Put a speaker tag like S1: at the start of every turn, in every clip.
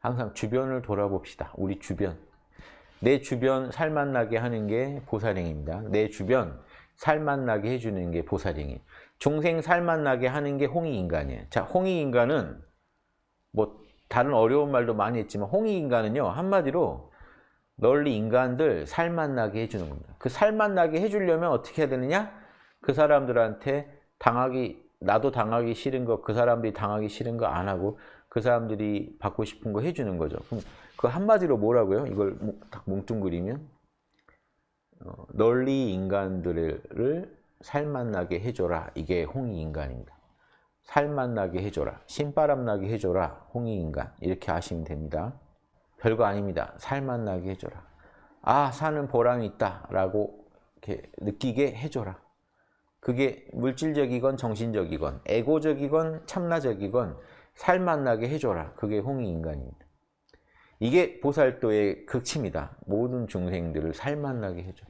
S1: 항상 주변을 돌아봅시다. 우리 주변. 내 주변 살맛나게 하는 게 보살행입니다. 내 주변 살맛나게 해주는 게 보살행이. 중생 살맛나게 하는 게 홍익인간이에요. 자, 홍익인간은 뭐 다른 어려운 말도 많이 했지만 홍익인간은요. 한마디로 널리 인간들 살맛나게 해주는 겁니다. 그 살맛나게 해주려면 어떻게 해야 되느냐? 그 사람들한테 당하기 나도 당하기 싫은 거 그 사람들이 당하기 싫은 거 안 하고 그 사람들이 받고 싶은 거 해주는 거죠. 그럼 그 한마디로 뭐라고요? 이걸 딱 뭉뚱그리면 어, 널리 인간들을 살맛나게 해줘라. 이게 홍익인간입니다. 살맛나게 해줘라. 신바람나게 해줘라. 홍익인간. 이렇게 하시면 됩니다. 별거 아닙니다. 살맛나게 해줘라. 아 사는 보람이 있다 라고 이렇게 느끼게 해줘라. 그게 물질적이건 정신적이건 에고적이건 참나적이건 살맛나게 해줘라. 그게 홍익인간입니다. 이게 보살도의 극치입니다. 모든 중생들을 살맛나게 해줘.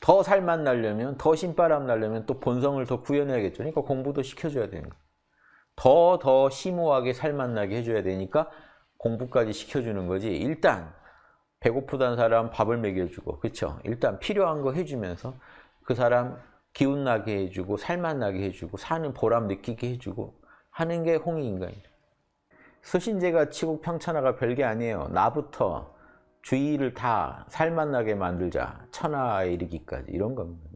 S1: 더 살맛나려면, 더 신바람 나려면 또 본성을 더 구현해야겠죠. 그러니까 공부도 시켜줘야 거예요. 더, 더 심오하게 살맛나게 해줘야 되니까 공부까지 시켜주는 거지. 일단 배고프다는 사람 밥을 먹여주고, 그렇죠? 일단 필요한 거 해주면서 그 사람 기운나게 해주고, 살맛나게 해주고, 사는 보람 느끼게 해주고 하는 게 홍익인간이에요. 서신제가 치국 평천하가 별게 아니에요. 나부터 주위를 다 살맛나게 만들자. 천하에 이르기까지 이런 겁니다.